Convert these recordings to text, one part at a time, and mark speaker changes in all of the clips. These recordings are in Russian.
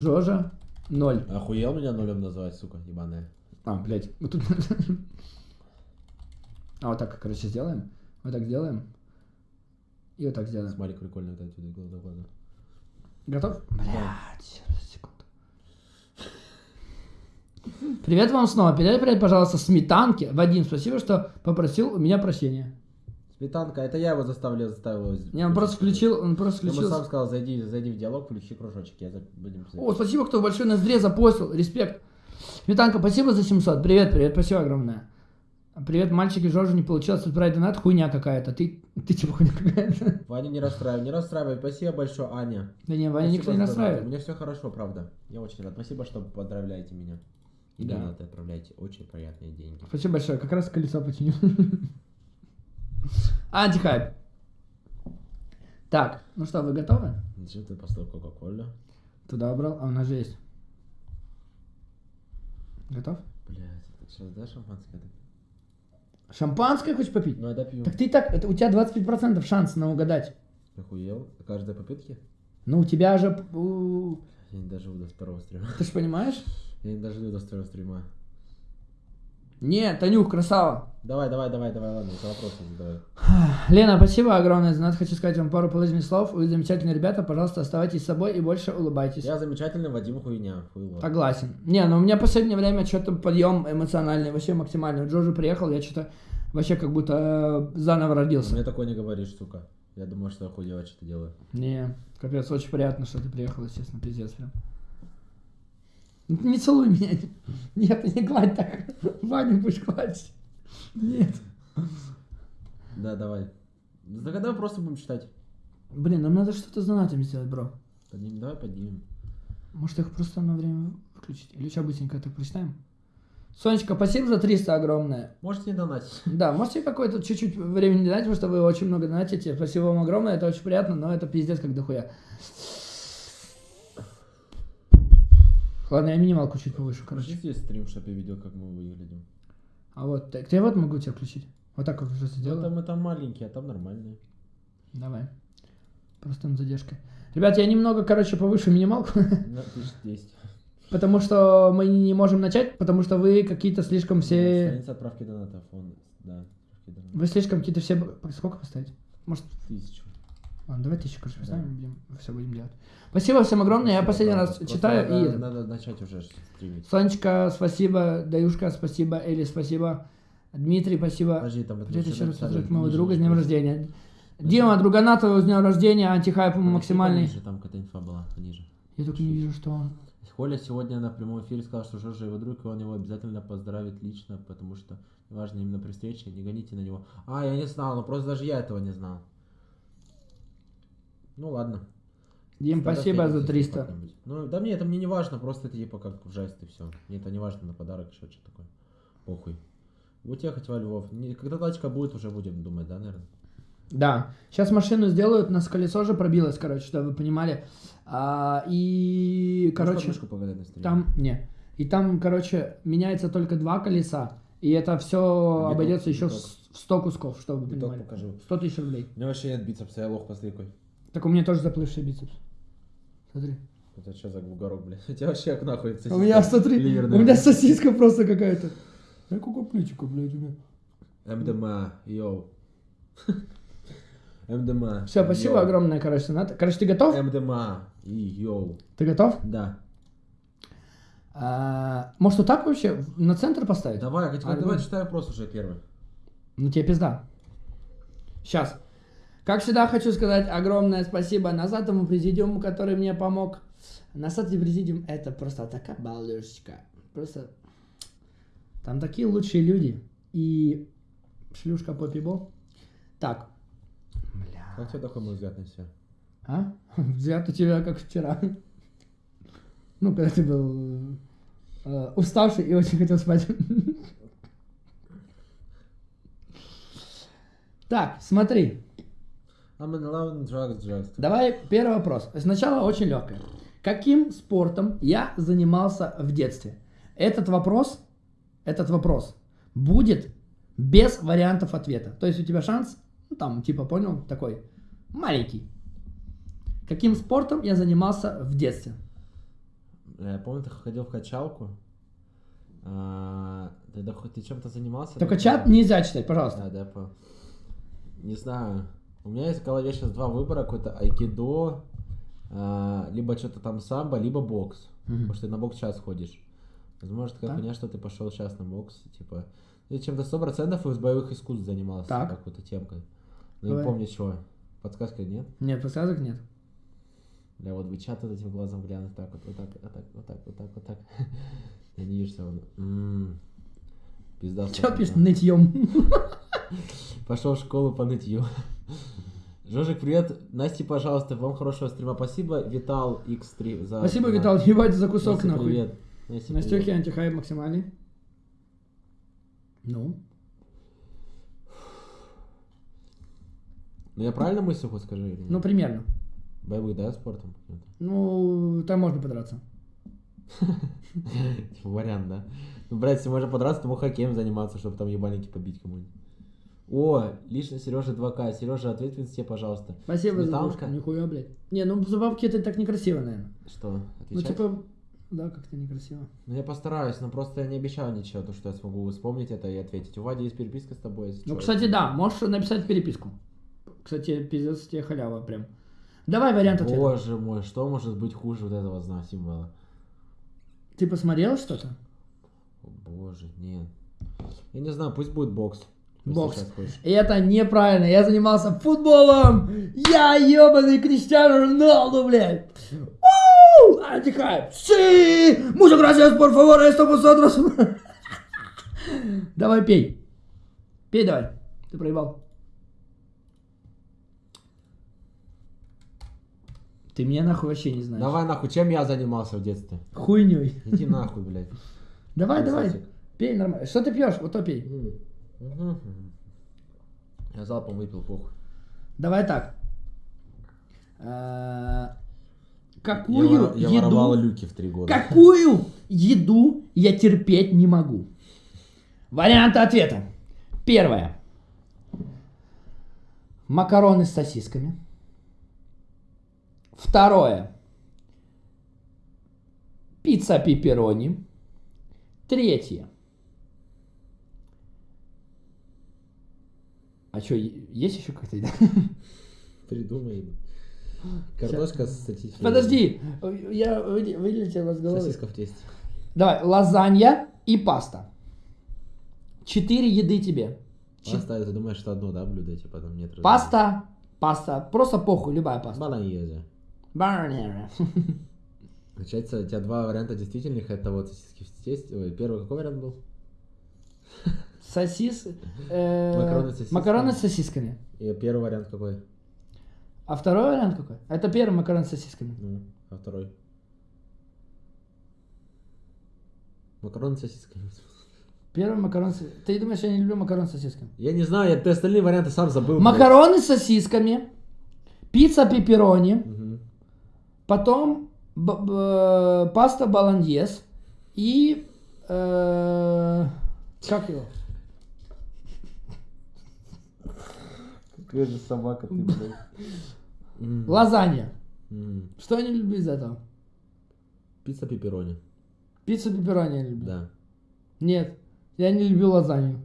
Speaker 1: Жожа 0.
Speaker 2: Охуел меня нулем называть, сука, ебаная.
Speaker 1: А, блядь. Вот тут... А вот так, короче, сделаем. Вот так сделаем. И вот так сделаем.
Speaker 2: Смайлик прикольный, вот отсюда, глаза, глаза.
Speaker 1: Готов? Блядь, секунду. Привет вам снова. Передай привет, пожалуйста, сметанке. Вадим, спасибо, что попросил у меня прощения.
Speaker 2: Сметанка, это я его заставил, заставил.
Speaker 1: Не, он просто включил, он просто
Speaker 2: Я ему
Speaker 1: включил.
Speaker 2: сам сказал, зайди, зайди в диалог, включи кружочек, я за... будем.
Speaker 1: О, спасибо, кто большой ноздре запостил. Респект. Сметанка, спасибо за 700. Привет, привет, спасибо огромное. Привет, мальчики, Жоржу не получилось отправить донат, хуйня какая-то. Ты, ты типа хуйня какая-то.
Speaker 2: Ваня, не расстраивай, не расстраивай, спасибо большое, Аня.
Speaker 1: Да не, Ваня никто не настраивает.
Speaker 2: У меня все хорошо, правда. Я очень рад. Спасибо, что поздравляете меня. И
Speaker 1: Да.
Speaker 2: донаты отправляете. Очень приятные деньги.
Speaker 1: Спасибо большое, как раз колесо починил. Антихайп. Так, ну что, вы готовы?
Speaker 2: Зачем ты поставил Кока-Колю?
Speaker 1: Туда убрал, а у нас же есть. Готов?
Speaker 2: Блять, сейчас дашь шампанское?
Speaker 1: Шампанское хочешь попить?
Speaker 2: Ну, я допью.
Speaker 1: Так ты так, это у тебя 25% шанс на угадать.
Speaker 2: Охуел? Каждой попытки?
Speaker 1: Ну у тебя же,
Speaker 2: Я не доживу до второго стрима.
Speaker 1: ты же понимаешь?
Speaker 2: Я не доживу до второго стрима.
Speaker 1: Нет, Танюх, красава.
Speaker 2: Давай, давай, давай, давай, ладно, это вопросы задавай.
Speaker 1: Лена, спасибо огромное за донат. Хочу сказать вам пару положительных слов. Вы замечательные ребята. Пожалуйста, оставайтесь собой и больше улыбайтесь.
Speaker 2: Я замечательный, Вадим хуйня. Хуйло.
Speaker 1: Согласен. Не, ну у меня в последнее время что-то подъем эмоциональный, вообще максимальный. Джорджи приехал, я что-то вообще как будто э, заново родился.
Speaker 2: Мне такое не говоришь, сука. Я думаю, что я хуево что-то делаю.
Speaker 1: Не, капец, очень приятно, что ты приехал, естественно, пиздец прям. Не целуй меня. Нет, не гладь так. Ваню будешь гладить. Нет.
Speaker 2: Да, давай. Так давай просто будем читать.
Speaker 1: Блин, нам надо что-то с донатами сделать, бро.
Speaker 2: Поднимем, давай поднимем.
Speaker 1: Может их просто на время выключить? Или сейчас быстренько так прочитаем? Сонечка, спасибо за 300 огромное.
Speaker 2: Можете не донатить.
Speaker 1: Да, можете какое-то чуть-чуть времени дать, потому что вы очень много донатите. Спасибо вам огромное, это очень приятно, но это пиздец как дохуя. Ладно, я минималку чуть повыше,
Speaker 2: Короче, здесь стрим, чтобы я видел, как мы выглядим.
Speaker 1: А вот, так, я вот могу тебя включить. Вот так вот уже
Speaker 2: Ну,
Speaker 1: сделаю.
Speaker 2: там мы там маленькие, а там нормальные.
Speaker 1: Давай. Просто над задержкой. Ребят, я немного, короче, повыше минималку,
Speaker 2: На 1010.
Speaker 1: потому что мы не можем начать, потому что вы какие-то слишком все...
Speaker 2: Страница отправки донатов. Он, да.
Speaker 1: Вы слишком какие-то все... Сколько поставить? Может,
Speaker 2: Тысячу.
Speaker 1: Ладно, давай тысячу, короче,
Speaker 2: Да.
Speaker 1: поставим, будем, все будем делать. Спасибо всем огромное, я
Speaker 2: Спасибо,
Speaker 1: последний раз
Speaker 2: правда. Просто
Speaker 1: читаю
Speaker 2: надо,
Speaker 1: и...
Speaker 2: Надо начать уже стримить.
Speaker 1: Сонечка, спасибо. Даюшка, спасибо. Эли, спасибо. Дмитрий, спасибо.
Speaker 2: Подожди, там
Speaker 1: Привет
Speaker 2: еще
Speaker 1: еще раз поздравить моего друга с днем рождения. Дима, другана твоего с днем рождения, антихайп максимальный.
Speaker 2: Ниже, там какая-то инфа была, ниже.
Speaker 1: Я только не вижу, что он.
Speaker 2: Коля сегодня на прямом эфире сказал, что Жоржа его друг, и он его обязательно поздравит лично, потому что важно именно при встрече, не гоните на него. А, я не знал, ну просто даже я этого не знал. Ну ладно.
Speaker 1: Дим, спасибо за
Speaker 2: встретимся
Speaker 1: 300.
Speaker 2: как-нибудь. Ну, да мне это мне не важно, просто это типа как в жест и все. Мне это не важно на подарок, еще что такое. Похуй. Будете ехать во Львов. Не- когда тачка будет, уже будем думать, да, наверное?
Speaker 1: Да. Сейчас машину сделают, у нас колесо же пробилось, короче, чтобы вы понимали. А, и, короче, там, не. И там, короче, меняется только два колеса. И это все
Speaker 2: Биток,
Speaker 1: обойдется еще в
Speaker 2: биток.
Speaker 1: с- в 100 кусков, чтобы вы
Speaker 2: Биток
Speaker 1: понимали.
Speaker 2: покажу.
Speaker 1: 100 тысяч рублей.
Speaker 2: У меня вообще нет бицепса, я лох пострикой.
Speaker 1: Так у меня тоже заплывший бицепс. Смотри.
Speaker 2: Это что за бугорок, блядь? У тебя вообще нахуй сосиска
Speaker 1: У меня, смотри,
Speaker 2: ливерная.
Speaker 1: у меня сосиска просто какая-то. Я какая плечика, блядь, у меня.
Speaker 2: МДМА, йоу. МДМА.
Speaker 1: Все, спасибо
Speaker 2: йоу.
Speaker 1: огромное, короче, Ната. Короче, ты готов?
Speaker 2: МДМА и йоу.
Speaker 1: Ты готов?
Speaker 2: Да.
Speaker 1: А, может, вот так вообще на центр поставить?
Speaker 2: Давай, я
Speaker 1: А,
Speaker 2: давай
Speaker 1: ну.
Speaker 2: читай вопрос уже первый.
Speaker 1: Ну тебе пизда. Сейчас. Как всегда хочу сказать огромное спасибо Назатому президиуму, который мне помог. Назатый президиум это просто такая балдежечка. Просто там такие лучшие люди. И шлюшка попибо. Так. Бля.
Speaker 2: Как тебе такой мой взгляд на себя?
Speaker 1: А? Взгляд у тебя как вчера. Ну, когда ты был э, уставший и очень хотел спать. Так, смотри.
Speaker 2: I'm in love and drugs, drugs.
Speaker 1: Давай первый вопрос. Сначала очень легкое. Каким спортом я занимался в детстве? Этот вопрос, этот вопрос будет без вариантов ответа. То есть у тебя шанс, ну, там, типа, понял, такой маленький. Каким спортом я занимался в детстве?
Speaker 2: Я помню, ты ходил в качалку. А, Тогда хоть ты чем-то занимался?
Speaker 1: Только чат нельзя читать, пожалуйста.
Speaker 2: Да, да, понял. Не знаю. У меня есть в голове сейчас два выбора. Какой-то айкидо, а, либо что-то там самбо, либо бокс.
Speaker 1: Мгм.
Speaker 2: Потому что ты на бокс сейчас ходишь. Возможно, такая
Speaker 1: Так.
Speaker 2: хуйня, что ты пошел сейчас на бокс, типа... Ты чем-то 100% из боевых искусств занимался.
Speaker 1: Так.
Speaker 2: Какой-то темкой. Но
Speaker 1: Давай.
Speaker 2: не помню чего. Подсказка нет?
Speaker 1: Нет, подсказок нет.
Speaker 2: Бля, вот бы чат вот этим глазом глянуть, так вот, вот так, вот так, вот так, вот так, вот так. Я не вижу всего. М, Пизда.
Speaker 1: Чё пишет нытьем?
Speaker 2: Пошел в школу по нытью. Жожик, привет. Насте, пожалуйста, вам хорошего стрима. Спасибо, Витал X3 за...
Speaker 1: Спасибо, Витал, ебать за кусок
Speaker 2: Насте,
Speaker 1: нахуй.
Speaker 2: привет. Насте,
Speaker 1: Настюхи
Speaker 2: привет.
Speaker 1: антихайп максимальный. Ну,
Speaker 2: Ну я правильно мыслю хоть скажи? или нет?
Speaker 1: ну примерно.
Speaker 2: Боевых, да, спортом?
Speaker 1: Ну, там можно подраться.
Speaker 2: Типа вариант, да? Ну, блядь, если можно подраться, то мог хоккеем заниматься, чтобы там ебальники побить кому-нибудь. О, лично Сережа 2К. Сережа, ответь в инсте, пожалуйста.
Speaker 1: Спасибо за
Speaker 2: Сметанка?
Speaker 1: дружку. Нихуя, блядь. Не, ну за бабки это так некрасиво, наверное.
Speaker 2: Что,
Speaker 1: Ну,
Speaker 2: отвечать?
Speaker 1: типа, да, как-то некрасиво.
Speaker 2: Ну, я постараюсь, но просто я не обещаю ничего, то, что я смогу вспомнить это и ответить. У Вади есть переписка с тобой, если
Speaker 1: Ну,
Speaker 2: чё.
Speaker 1: кстати, да, можешь написать переписку. Кстати, пиздец тебе халява прям. Давай вариант ответа.
Speaker 2: Боже мой, что может быть хуже вот этого знака символа?
Speaker 1: Ты посмотрел что-то?
Speaker 2: Боже, нет. Я не знаю, пусть будет бокс.
Speaker 1: Бокс.
Speaker 2: хочешь.
Speaker 1: Это неправильно. Я занимался футболом. Я ебаный Криштиану Роналду, блядь. Антихайп. Си! Muchas gracias, por favor, esto vosotros. Давай пей. Пей давай. Ты проебал. Ты меня нахуй вообще не знаешь.
Speaker 2: Давай нахуй, чем я занимался в детстве?
Speaker 1: Хуйней.
Speaker 2: Иди нахуй, блядь.
Speaker 1: Давай, давай. Пей нормально. Что ты пьешь? Вот то пей.
Speaker 2: Мгм. Я залпом выпил, похуй.
Speaker 1: Давай так. Э, Какую
Speaker 2: я воровал
Speaker 1: еду...
Speaker 2: люки в три года.
Speaker 1: Какую еду я терпеть не могу? Варианты ответа. Первое. Макароны с сосисками. Второе. Пицца пепперони. Третье. А что, есть еще еда?
Speaker 2: Придумай. Картошка с сосиской.
Speaker 1: Подожди, я вы- вылетела с головы.
Speaker 2: Сосиска в тесте.
Speaker 1: Давай, лазанья и паста. Четыре еды тебе.
Speaker 2: Паста, ты думаешь, что одно, да, блюдо, типа там нет?
Speaker 1: Паста, паста, просто похуй, любая паста.
Speaker 2: Болоньезе.
Speaker 1: Барнера.
Speaker 2: Получается, у тебя два варианта действительных, это вот сосиски в тесте. Ой, первый какой вариант был?
Speaker 1: Сосис... э,
Speaker 2: Макароны с сосисками.
Speaker 1: Макароны с сосисками.
Speaker 2: И первый вариант какой?
Speaker 1: А второй вариант какой? Это первый макароны с сосисками.
Speaker 2: Ну, а второй? Макароны с сосисками.
Speaker 1: Первый макарон с... Ты думаешь, я не люблю макароны с сосисками?
Speaker 2: Я не знаю, я ты остальные варианты сам забыл. блядь.
Speaker 1: Макароны с сосисками. Пицца пепперони.
Speaker 2: Мгм.
Speaker 1: Потом паста болоньез. И... э, как его?
Speaker 2: Какая же собака ты, блядь.
Speaker 1: Лазанья. Что я не люблю из этого?
Speaker 2: Пицца пепперони.
Speaker 1: Пиццу пепперони я люблю.
Speaker 2: Да.
Speaker 1: Нет, я не люблю лазанью.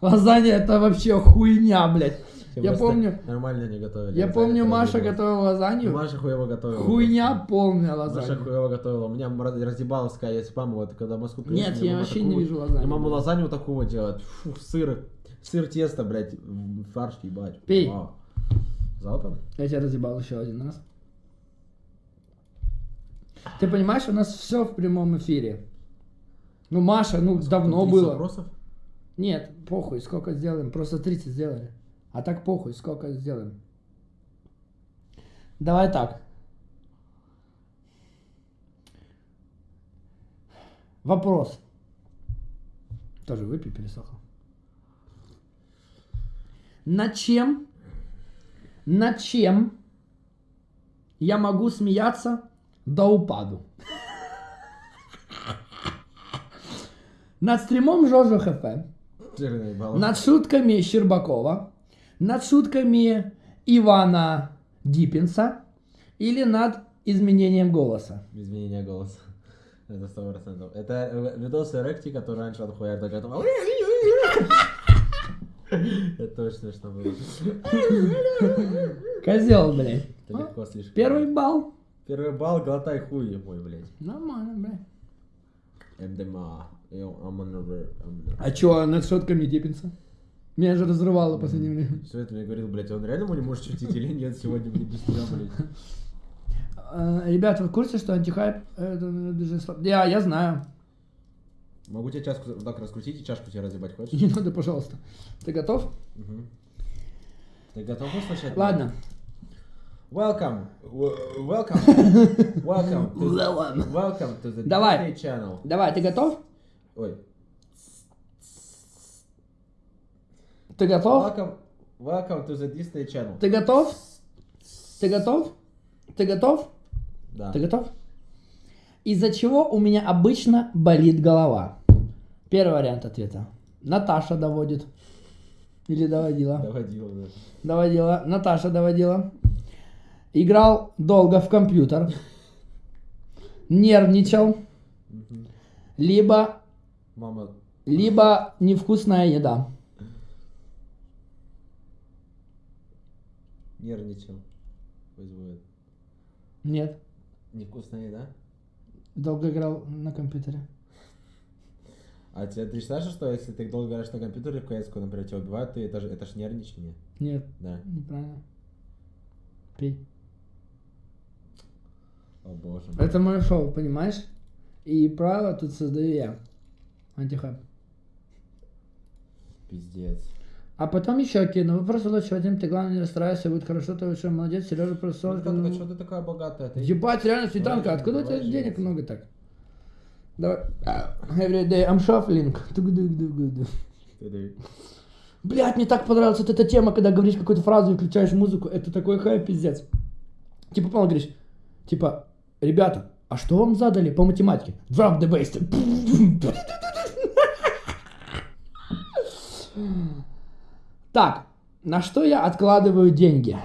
Speaker 1: Лазанья это вообще хуйня, блядь. Я помню,
Speaker 2: Нормально не готовили.
Speaker 1: я помню, Маша готовила лазанью.
Speaker 2: Маша хуево готовила.
Speaker 1: Хуйня полная
Speaker 2: Маша
Speaker 1: лазанья.
Speaker 2: хуево готовила. У меня ра- раздебаловская есть мама, вот когда в Москву приехали,
Speaker 1: Нет, я вообще
Speaker 2: такую-
Speaker 1: ненавижу лазанью.
Speaker 2: Мама лазанью такого делает. Фу, сыр. Сыр тесто, блядь, фарш ебать.
Speaker 1: Пей.
Speaker 2: Вау. Залпом?
Speaker 1: Я тебя разъебал еще один раз. Ты понимаешь, у нас все в прямом эфире. Ну, Маша, ну, давно
Speaker 2: 30
Speaker 1: было.
Speaker 2: вопросов?
Speaker 1: Нет, похуй, сколько сделаем. Просто 30 сделали. А так похуй, сколько сделаем. Давай так. Вопрос. Тоже выпей, пересохло. Над чем, над чем я могу смеяться до упаду? Над стримом Жожо ХФ. Над шутками Щербакова, над шутками Ивана Диппинса или над изменением голоса.
Speaker 2: Изменение голоса. Это сто процентов. Это э, видосы Ректи, который раньше отхуял, так это... Это очень смешно было.
Speaker 1: Козел, блядь.
Speaker 2: Это легко слишком.
Speaker 1: Первый балл.
Speaker 2: Первый балл, глотай хуй мой, блядь.
Speaker 1: Нормально, блядь.
Speaker 2: МДМА.
Speaker 1: А чё, над шотками депится? Меня же разрывало последнее время.
Speaker 2: Все это мне говорил, блядь, он реально не может шутить или нет сегодня, блядь, без тебя, блядь.
Speaker 1: А, Ребята, вы в курсе, что антихайп это э, даже Я, я знаю.
Speaker 2: Могу тебе чашку так раскрутить и чашку тебе разъебать, хочешь?
Speaker 1: Не надо, пожалуйста. Ты готов?
Speaker 2: Мгм. Ты готов услышать?
Speaker 1: Ладно.
Speaker 2: Welcome. Welcome. Welcome. To the, welcome to the
Speaker 1: Давай.
Speaker 2: Disney Channel.
Speaker 1: Давай, ты готов?
Speaker 2: Ой.
Speaker 1: Ты готов?
Speaker 2: Welcome. Welcome to the Disney Channel.
Speaker 1: Ты готов? Ты готов? Ты готов?
Speaker 2: Да.
Speaker 1: Ты готов? Из-за чего у меня обычно болит голова? Первый вариант ответа. Наташа доводит. Или доводила.
Speaker 2: Доводил, да.
Speaker 1: Доводила. Наташа доводила. Играл долго в компьютер. Нервничал. Либо,
Speaker 2: Мама.
Speaker 1: либо невкусная еда.
Speaker 2: Нервничал. Вызывает.
Speaker 1: Нет.
Speaker 2: Невкусная еда?
Speaker 1: Долго играл на компьютере.
Speaker 2: А тебе, ты считаешь, что если ты долго играешь на компьютере в кс например, тебя убивают, ты, это, же, это ж нервничание?
Speaker 1: Нет,
Speaker 2: Да.
Speaker 1: неправильно. Пей.
Speaker 2: О боже.
Speaker 1: Это мое шоу, понимаешь? И правила тут создаю я. Антихайп.
Speaker 2: Пиздец.
Speaker 1: А потом еще кину. Вы просто лучше Вадим, ты главное не расстраивайся, будет хорошо, ты вообще молодец, Сережа просто...
Speaker 2: Ну, как, а что ты такая богатая? Ты...
Speaker 1: Ебать, реально, Светанка, откуда у тебя денег много так? Давай. А, Every day I'm shuffling. Блять, мне так понравилась вот эта тема, когда говоришь какую-то фразу и включаешь музыку. Это такой хайп, пиздец. Типа, понял, говоришь, типа, ребята, а что вам задали по математике? Drop the bass. Так, на что я откладываю деньги?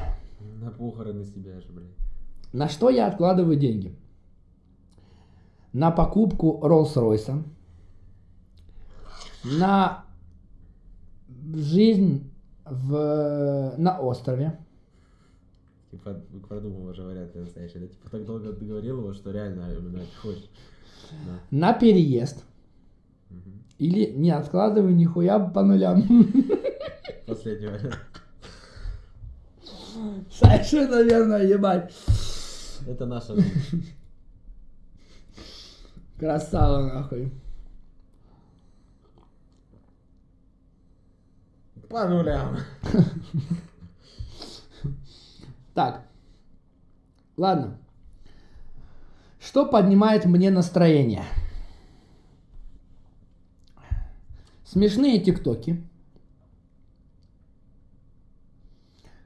Speaker 2: На похороны себя же, блядь.
Speaker 1: На что я откладываю деньги? На покупку Роллс-Ройса. На жизнь в, на острове.
Speaker 2: Типа, продумал уже вариант настоящий, да? Типа, так долго ты говорил его, что реально именно хочешь. Да.
Speaker 1: На переезд. Или не откладываю нихуя по нулям.
Speaker 2: Последний вариант.
Speaker 1: Совершенно верно, ебать.
Speaker 2: Это наша жизнь.
Speaker 1: Красава, нахуй.
Speaker 2: По нулям.
Speaker 1: Так. Ладно. Что поднимает мне настроение? Смешные тиктоки.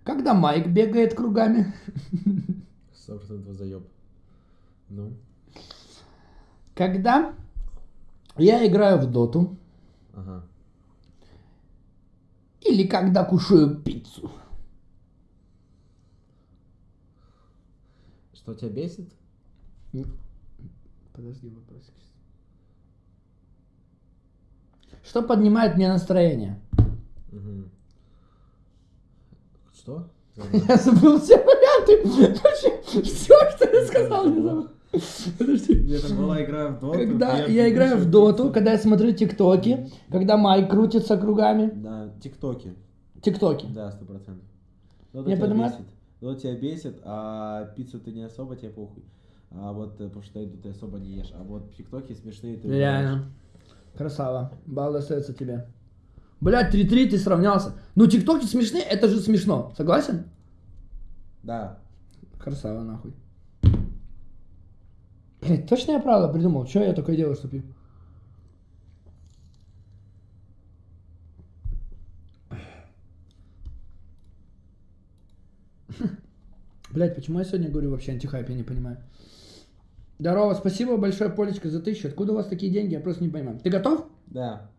Speaker 1: Когда Майк бегает кругами.
Speaker 2: Сто процентов заеб. Ну,
Speaker 1: Когда я играю в доту.
Speaker 2: ага.
Speaker 1: Или когда кушаю пиццу.
Speaker 2: Что тебя бесит?
Speaker 1: Подожди, вопросик. Что поднимает мне настроение?
Speaker 2: Что?
Speaker 1: Я забыл все варианты. Все, что я сказал, не забыл. Подожди.
Speaker 2: Это была игра в доту.
Speaker 1: Когда я играю в доту, когда я смотрю тиктоки, когда Майк крутится кругами.
Speaker 2: Да, тиктоки.
Speaker 1: Тиктоки.
Speaker 2: Да, сто процентов.
Speaker 1: Понимаешь?
Speaker 2: бесит. Дота тебя бесит, а пиццу ты не особо, тебе похуй. А вот, э, потому что ты особо не ешь. А вот тиктоки смешные ты
Speaker 1: Реально. Красава. Балл достается тебе. Блять, 3-3 ты сравнялся. Ну, тиктоки смешные, это же смешно. Согласен?
Speaker 2: Да.
Speaker 1: Красава, нахуй. Блять, точно я правда придумал? Что я такое делаю, что пью? Блять, почему я сегодня говорю вообще антихайп, я не понимаю. Здорово, спасибо большое, Полечка, за тысячу. Откуда у вас такие деньги, я просто не понимаю. Ты готов?
Speaker 2: Да.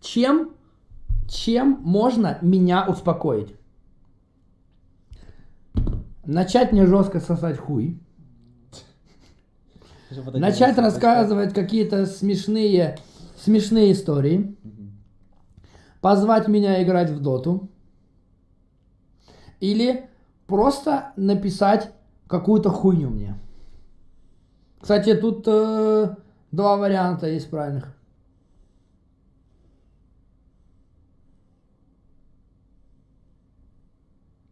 Speaker 1: Чем, чем можно меня успокоить? Начать мне жестко сосать хуй. Начать рассказывать какие-то смешные, смешные истории. Позвать меня играть в доту. Или просто написать какую-то хуйню мне. Кстати, тут э, два варианта есть правильных.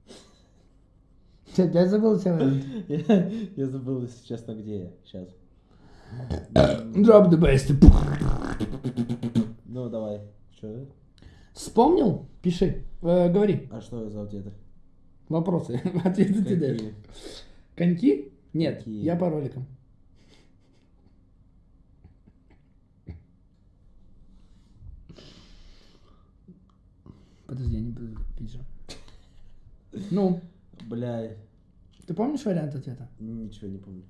Speaker 1: Ты опять забыл вариант?
Speaker 2: Я, я забыл, если честно, где я. Сейчас.
Speaker 1: Drop the best.
Speaker 2: Ну, давай. Что?
Speaker 1: Вспомнил? Пиши. Э, говори.
Speaker 2: А что за ответы?
Speaker 1: Вопросы. Ответы ты даешь. Коньки? Нет, я по роликам. Подожди, я не буду пить же. Ну,
Speaker 2: Бля,
Speaker 1: ты помнишь вариант ответа?
Speaker 2: ничего не помню.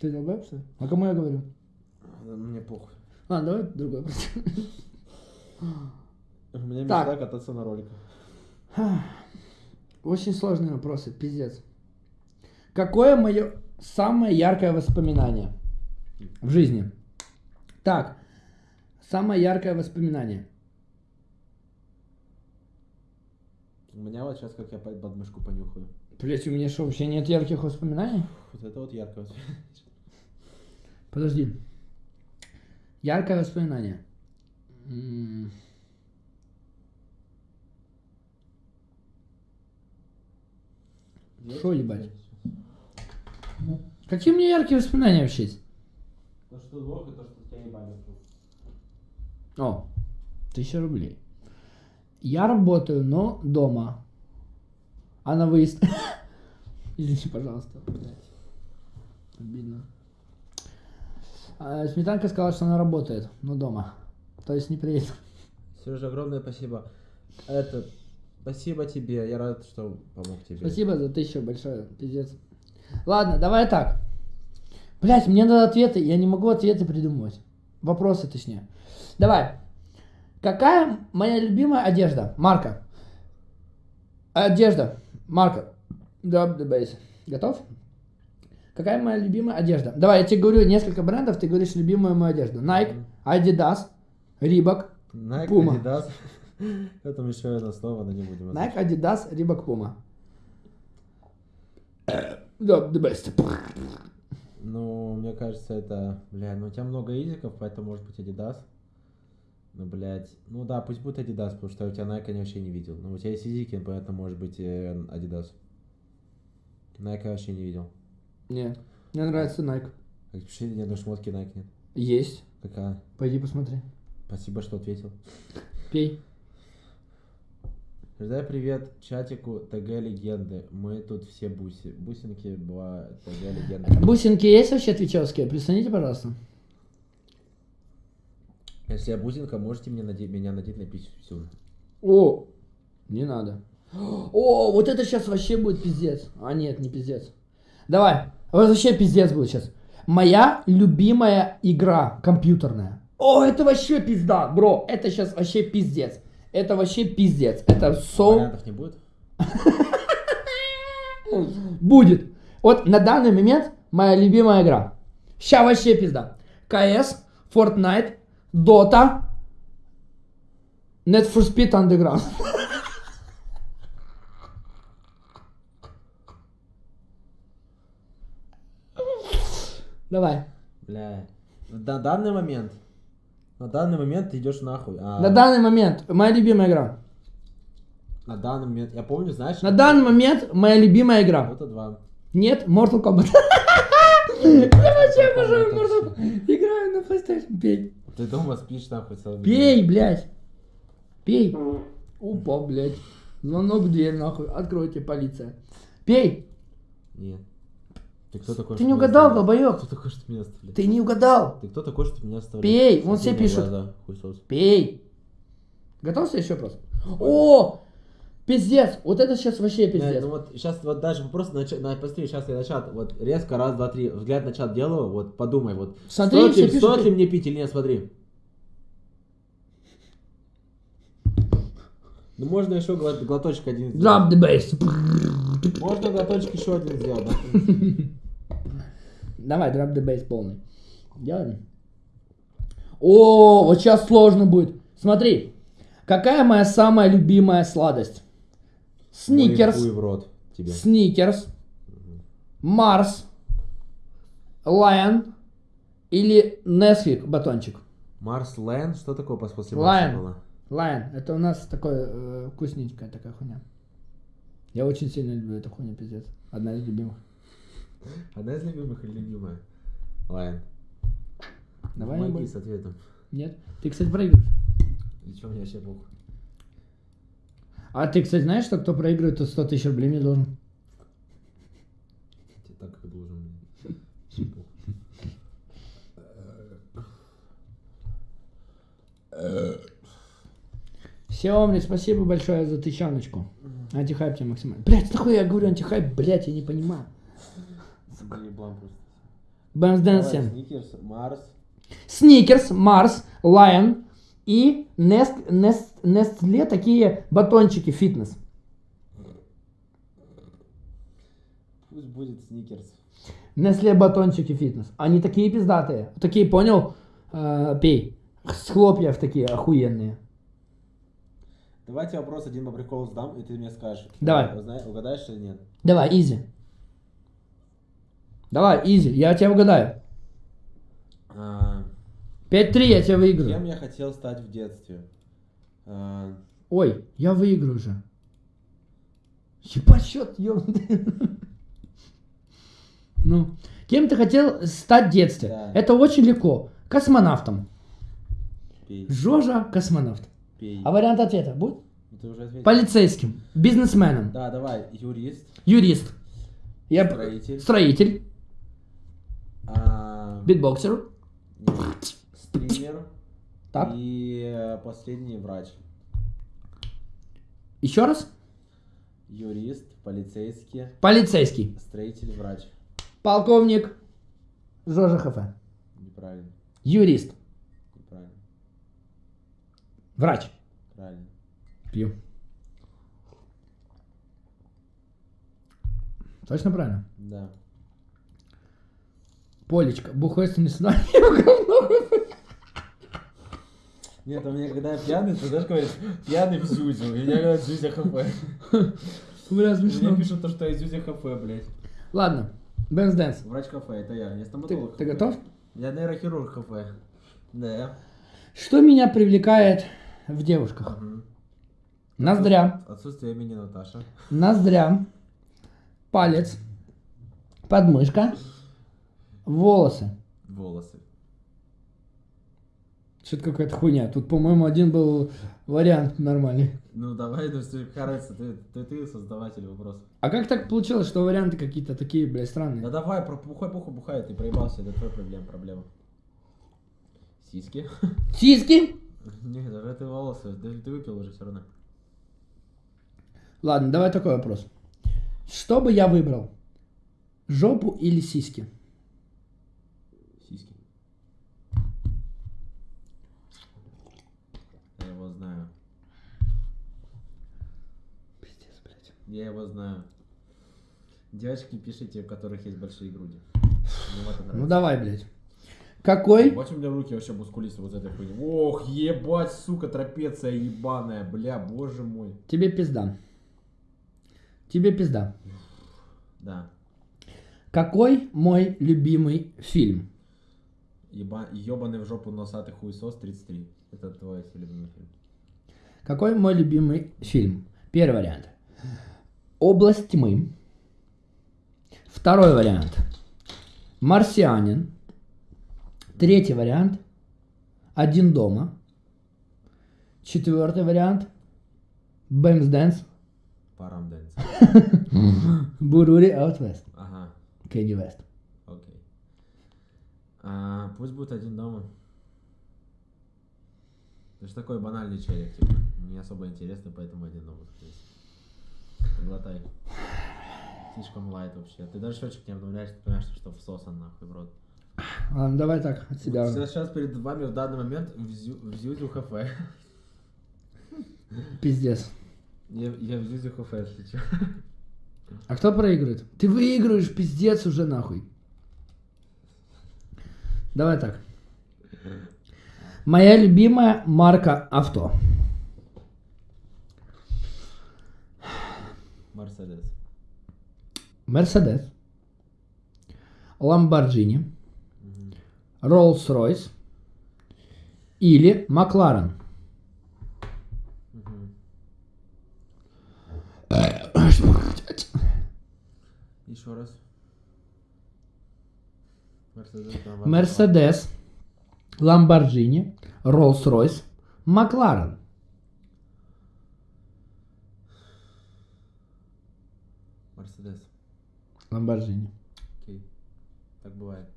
Speaker 1: Ты долбоеб, что ли? А кому я говорю?
Speaker 2: Мне похуй.
Speaker 1: Ладно, давай другой вопрос.
Speaker 2: У меня
Speaker 1: Так.
Speaker 2: мечта кататься на роликах.
Speaker 1: Очень сложные вопросы, пиздец. Какое мое самое яркое воспоминание в жизни? Так, самое яркое воспоминание.
Speaker 2: У меня вот сейчас, как я под подмышку понюхаю.
Speaker 1: Блять, у меня что, вообще нет ярких воспоминаний?
Speaker 2: Вот это вот ярко.
Speaker 1: Подожди. Яркое воспоминание. М, Шо ебать? Какие у меня яркие воспоминания вообще есть?
Speaker 2: То, что лох, и то, что тебя ебали.
Speaker 1: О, тысяча рублей. Я работаю, но дома. А на выезд... Извини, пожалуйста. блядь. Обидно. А, Сметанка сказала, что она работает, но дома. То есть не приедет.
Speaker 2: Сережа, огромное спасибо. Это, спасибо тебе, я рад, что помог тебе.
Speaker 1: Спасибо за тысячу большое, пиздец. Ладно, давай так. Блять, мне надо ответы, я не могу ответы придумывать. Вопросы точнее. Давай. Какая моя любимая одежда? Марка. Одежда. Марка. Drop the bass. Готов? Какая моя любимая одежда? Давай, я тебе говорю несколько брендов, ты говоришь любимую мою одежду. Nike, Adidas, Reebok,
Speaker 2: Nike,
Speaker 1: Puma.
Speaker 2: Adidas. Это еще одно слово, но не будем.
Speaker 1: Nike, Adidas, Reebok, Puma. Drop the best.
Speaker 2: Ну, мне кажется, это, бля, ну у тебя много изиков, поэтому может быть Adidas. Ну, блядь, ну да, пусть будет Adidas, потому что у тебя Nike я вообще не видел. Но у тебя есть изики, поэтому может быть э, Adidas. Nike я вообще не видел.
Speaker 1: Не, мне нравится Nike.
Speaker 2: А Вообще ни одной шмотки Nike нет.
Speaker 1: Есть.
Speaker 2: Какая?
Speaker 1: Пойди посмотри.
Speaker 2: Спасибо, что ответил.
Speaker 1: Пей.
Speaker 2: Передай привет чатику ТГ Легенды. Мы тут все буси. Бусинки была ТГ Легенды.
Speaker 1: Бусинки есть вообще твичевские? Присоедините, пожалуйста.
Speaker 2: Если я бусинка, можете мне наде- меня надеть на писю.
Speaker 1: О, не надо. О, вот это сейчас вообще будет пиздец. А нет, не пиздец. Давай, вот вообще пиздец будет сейчас. Моя любимая игра компьютерная. О, это вообще пизда, бро. Это сейчас вообще пиздец. Это вообще пиздец. Это со...
Speaker 2: Вариантов не будет?
Speaker 1: Будет. Вот на данный момент моя любимая игра. Ща вообще пизда. КС, Fortnite, Dota, Need for Speed Underground. Давай.
Speaker 2: Бля. На данный момент. На данный момент ты идешь нахуй. А,
Speaker 1: На данный момент моя любимая игра.
Speaker 2: на данный момент. Я помню, знаешь.
Speaker 1: На данный момент моя любимая игра.
Speaker 2: Это два.
Speaker 1: Нет, Mortal Kombat. Я вообще обожаю Mortal Kombat. Играю на PlayStation. Пей.
Speaker 2: Ты дома спишь нахуй целый
Speaker 1: Пей, блядь. Пей. Опа, блядь. Звонок в дверь, нахуй. Откройте, полиция. Пей.
Speaker 2: Нет. Ты кто такой?
Speaker 1: Ты не угадал, долбоеб.
Speaker 2: Кто такой, что меня оставляет?
Speaker 1: Ты не угадал.
Speaker 2: Ты кто такой, что меня оставляет?
Speaker 1: Пей, вон все пишут. Пей. Готов следующий вопрос? О, пиздец. Вот это сейчас вообще пиздец.
Speaker 2: ну вот сейчас вот даже просто на, на посмотри, сейчас я на чат, вот резко, раз, два, три, взгляд на чат делаю, вот подумай, вот
Speaker 1: Смотри,
Speaker 2: стоит, ли,
Speaker 1: пишут,
Speaker 2: стоит ли мне пить или нет, смотри. Ну можно еще глот- глоточек один сделать.
Speaker 1: Drop the bass.
Speaker 2: Можно глоточек еще один сделать. да?
Speaker 1: Давай, drop the bass полный. Делаем. О, вот сейчас сложно будет. Смотри, какая моя самая любимая сладость? Сникерс,
Speaker 2: в рот тебе.
Speaker 1: Сникерс, Марс, Лайон или Несвик батончик.
Speaker 2: Марс, Lion, что такое пос- после. Марса было?
Speaker 1: Lion, это у нас такое э, вкусненькая такая хуйня. Я очень сильно люблю эту хуйню, пиздец. Одна из любимых.
Speaker 2: Одна из любимых или любимая? Lion.
Speaker 1: Давай
Speaker 2: Помоги с ответом.
Speaker 1: Нет? Ты, кстати, проигрываешь.
Speaker 2: И что мне вообще похуй?
Speaker 1: А ты, кстати, знаешь, что кто проигрывает, то 100 тысяч рублей мне должен?
Speaker 2: Тебе так как должен похуй.
Speaker 1: Сеомри, спасибо большое за тысячаночку. Антихайп тебе максимально. Блять, нахуй я говорю антихайп, блять, я не понимаю. Бэмс dance'н.
Speaker 2: Сникерс, Марс.
Speaker 1: Сникерс, Марс, Lion и Нест, Нест, Nestle такие батончики фитнес.
Speaker 2: Пусть будет Сникерс.
Speaker 1: Nestle батончики фитнес. Они такие пиздатые. Такие, понял? Э, пей. С хлопьев такие охуенные.
Speaker 2: Давайте вопрос один по приколу задам, и ты мне скажешь.
Speaker 1: Давай.
Speaker 2: Узна- Угадаешь или нет?
Speaker 1: Давай, easy. Давай, easy, я тебя угадаю.
Speaker 2: А,
Speaker 1: 5-3 я тебя
Speaker 2: Кем
Speaker 1: выиграю.
Speaker 2: я хотел стать в детстве? А,
Speaker 1: Ой, я выиграю уже. Ебать счет, ёбаный. Ну, кем ты хотел стать в детстве?
Speaker 2: Да.
Speaker 1: Это очень легко. Космонавтом.
Speaker 2: Пей,
Speaker 1: Жожа космонавт.
Speaker 2: пей.
Speaker 1: А вариант ответа будет?
Speaker 2: Ты уже ответил.
Speaker 1: Полицейским, бизнесменом,
Speaker 2: Да, давай, юрист,
Speaker 1: юрист. Я
Speaker 2: строитель,
Speaker 1: строитель,
Speaker 2: а,
Speaker 1: битбоксер.
Speaker 2: нет, стример
Speaker 1: Так.
Speaker 2: и э, последний врач.
Speaker 1: Еще раз.
Speaker 2: Юрист, полицейский,
Speaker 1: Полицейский.
Speaker 2: строитель, врач.
Speaker 1: Полковник. Жожа ХФ.
Speaker 2: Неправильно,
Speaker 1: Юрист.
Speaker 2: неправильно,
Speaker 1: Врач.
Speaker 2: правильно.
Speaker 1: Пью. Точно правильно?
Speaker 2: Да.
Speaker 1: Полечка. Бухой не сюда.
Speaker 2: Нет, у меня когда я пьяный, ты знаешь, говоришь, пьяный в Зюзю. И я говорю, Зюзя ХФ.
Speaker 1: Бля,
Speaker 2: Мне
Speaker 1: смешно.
Speaker 2: пишут то, что я Зюзя ХФ, блядь.
Speaker 1: Ладно. Бенс Дэнс.
Speaker 2: Врач ХФ, это я,
Speaker 1: Ты,
Speaker 2: стоматолог.
Speaker 1: ты
Speaker 2: ХФ.
Speaker 1: готов?
Speaker 2: Я нейрохирург ХФ. Да.
Speaker 1: Что меня привлекает в девушках?
Speaker 2: Мгм.
Speaker 1: Ноздря.
Speaker 2: Отсутствие имени Наташа.
Speaker 1: Ноздря. Палец. Подмышка. Волосы.
Speaker 2: Волосы.
Speaker 1: Что-то какая-то хуйня. Тут, по-моему, один был вариант нормальный.
Speaker 2: Ну давай, ну что, разница, ты, ты, ты создаватель вопроса.
Speaker 1: А как так получилось, что варианты какие-то такие, блядь, странные?
Speaker 2: Да давай, про бухай, пухай, бухай, ты проебался, это твой проблем, проблема. Сиськи?
Speaker 1: Сиськи?
Speaker 2: Нет, даже ты волосы, ты, ты выпил уже все равно.
Speaker 1: Ладно, давай такой вопрос. Что бы я выбрал? Жопу или? Сиськи.
Speaker 2: Я его знаю.
Speaker 1: Пиздец, блядь.
Speaker 2: Я его знаю. Девочки, пишите, у которых есть большие груди.
Speaker 1: Ну давай, блядь. Какой?
Speaker 2: Вот у меня руки вообще мускулистые вот этой хуйни. Ох, ебать, сука, трапеция ебаная, бля, боже мой.
Speaker 1: Тебе пизда. Тебе пизда.
Speaker 2: Да.
Speaker 1: Какой мой любимый фильм?
Speaker 2: Еба... Ебаный в жопу носатый хуесос 33. Это твой любимый фильм.
Speaker 1: Какой мой любимый фильм? Первый вариант. Область тьмы. Второй вариант. Марсианин. Третий вариант. Один дома. Четвертый вариант. Бэмс Дэнс.
Speaker 2: Парам Дэнс.
Speaker 1: Бурури Аут Вест.
Speaker 2: Ага,
Speaker 1: Кенни Вест.
Speaker 2: окей. А, пусть будет один дома. Ты же такой банальный челик, типа. Не особо интересно, поэтому один дома. скорее. Поглотай. Слишком лайт вообще. Ты даже счетчик не обновляешь, ты понимаешь, что всосан нахуй в рот.
Speaker 1: Ладно, давай так, от себя.
Speaker 2: Вот Сейчас перед вами в данный момент в, Зю, в Зюзю кафе.
Speaker 1: Пиздец.
Speaker 2: Я, я в Зюзю кафе, если чё.
Speaker 1: А кто проигрывает? Ты выигрываешь, пиздец уже нахуй. Давай так. Моя любимая марка авто.
Speaker 2: Мерседес.
Speaker 1: Мерседес. Ламборджини. Роллс-Ройс. Или Макларен.
Speaker 2: Еще раз. Мерседес.
Speaker 1: Ламборджини. Роллс-Ройс. Макларен.
Speaker 2: Мерседес.
Speaker 1: Ламборджини.
Speaker 2: Окей. Так бывает.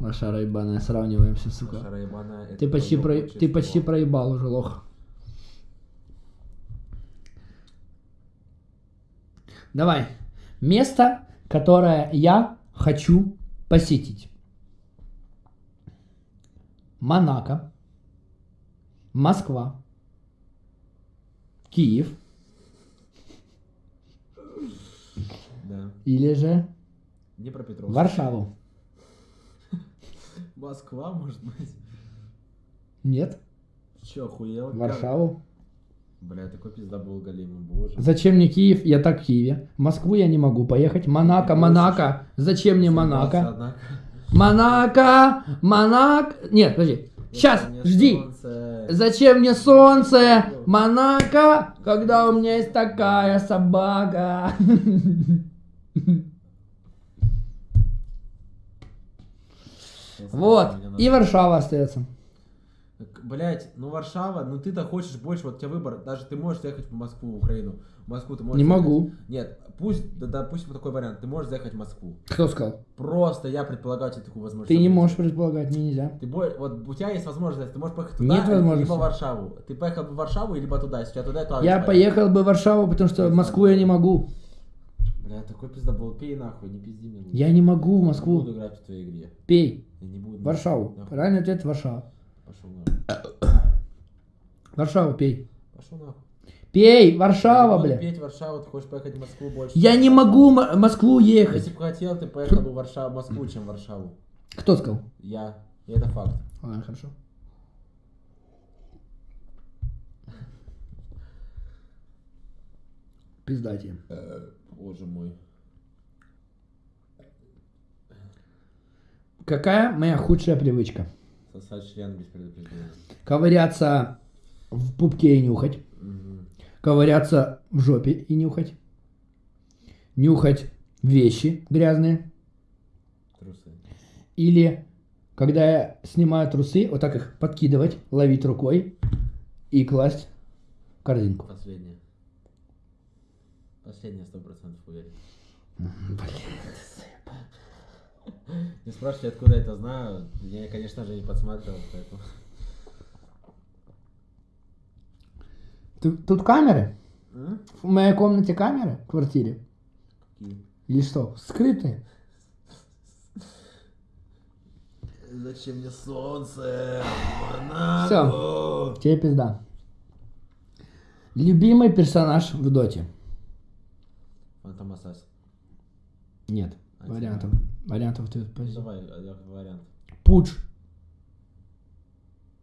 Speaker 1: Лошара ебаная, сравниваемся, сука.
Speaker 2: Шара ебаная, это
Speaker 1: Ты почти, про... ты почти проебал уже, лох. Давай. Место, которое я хочу посетить. Монако. Москва. Киев.
Speaker 2: Да.
Speaker 1: Или же
Speaker 2: Днепропетровск.
Speaker 1: Варшаву.
Speaker 2: Москва, может быть.
Speaker 1: Нет?
Speaker 2: Че, охуел?
Speaker 1: Варшаву.
Speaker 2: Бля, такой пизда был Галима, боже.
Speaker 1: Зачем мне Киев? Я так в Киеве. В Москву я не могу поехать. Монако, Монако. Зачем мне Монако? Монако, Монако. Нет, подожди. Сейчас, жди.
Speaker 2: солнце.
Speaker 1: Зачем мне солнце, Монако, когда у меня есть такая собака? Вот. И Варшава остается.
Speaker 2: Блять, ну Варшава, ну ты-то хочешь больше, вот у тебя выбор, даже ты можешь ехать в Москву, в Украину. В Москву ты можешь
Speaker 1: Не
Speaker 2: заехать.
Speaker 1: могу.
Speaker 2: Нет, пусть, да, допустим, такой вариант, ты можешь заехать в Москву.
Speaker 1: Кто сказал?
Speaker 2: Просто я предполагаю тебе такую возможность.
Speaker 1: Ты не можешь предполагать, мне нельзя.
Speaker 2: Ты бо- вот у тебя есть возможность, ты можешь поехать туда,
Speaker 1: Нет возможности.
Speaker 2: либо в Варшаву. Ты поехал бы в Варшаву, либо туда, если у тебя туда, то
Speaker 1: Я поехал бы в Варшаву, потому что в Москву я не могу.
Speaker 2: Бля, такой пиздобол, пей нахуй, не пизди мне.
Speaker 1: Я не могу в
Speaker 2: Не
Speaker 1: Москву.
Speaker 2: буду играть в твоей игре.
Speaker 1: Пей.
Speaker 2: Я не буду.
Speaker 1: Варшаву.
Speaker 2: Нахуй.
Speaker 1: Правильный ответ Варшава.
Speaker 2: Пошел нахуй.
Speaker 1: Варшаву пей.
Speaker 2: Пошел нахуй.
Speaker 1: Пей,
Speaker 2: Я
Speaker 1: Варшава, бля.
Speaker 2: петь Варшаву, ты хочешь поехать в Москву больше.
Speaker 1: Я не могу в Москву ехать.
Speaker 2: Если бы хотел, ты поехал бы в Варшаву, в Москву, чем в Варшаву.
Speaker 1: Кто сказал?
Speaker 2: Я. И это факт.
Speaker 1: Ладно, хорошо. Пизда тебе.
Speaker 2: Боже мой.
Speaker 1: Какая моя худшая привычка?
Speaker 2: Сосать член без предупреждения.
Speaker 1: Ковыряться в пупке и нюхать.
Speaker 2: Мгм.
Speaker 1: Ковыряться в жопе и нюхать. Нюхать вещи грязные.
Speaker 2: Трусы.
Speaker 1: Или когда я снимаю трусы, вот так их подкидывать, ловить рукой и класть в корзинку.
Speaker 2: Последнее. Последнее сто процентов уверен. Не спрашивайте, откуда я это знаю. Я, конечно же, не подсматривал, поэтому...
Speaker 1: Тут, тут камеры? В моей комнате камеры? В квартире?
Speaker 2: Какие?
Speaker 1: Или что? Скрытые?
Speaker 2: Зачем мне солнце?
Speaker 1: Всё. Тебе пизда. Любимый персонаж в доте?
Speaker 2: Фантом Ассасин.
Speaker 1: Нет.
Speaker 2: Один,
Speaker 1: Вариантов. Вариантов ты позже.
Speaker 2: Давай, один вариант.
Speaker 1: Пудж.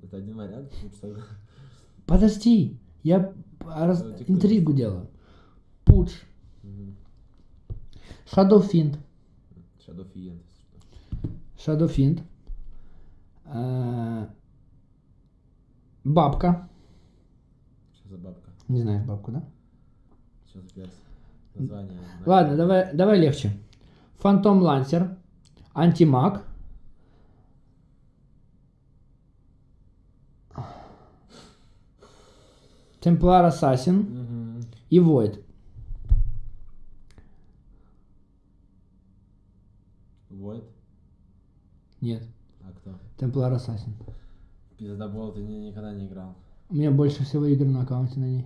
Speaker 2: Это один вариант?
Speaker 1: Подожди. Я раз- интригу делаю. Пудж.
Speaker 2: Что.
Speaker 1: Shadowfiend. Э, Бабка.
Speaker 2: Что за бабка?
Speaker 1: Не знаешь бабку, да?
Speaker 2: Что за перс? Название.
Speaker 1: Ладно, давай, давай легче. Фантом Лансер. Антимаг. Темплар Ассасин
Speaker 2: Мгм.
Speaker 1: и Войд.
Speaker 2: Void?
Speaker 1: Нет,
Speaker 2: А кто?
Speaker 1: Темплар Ассасин.
Speaker 2: Пиздобол ты ни- никогда не играл.
Speaker 1: У меня больше всего игр на аккаунте на ней.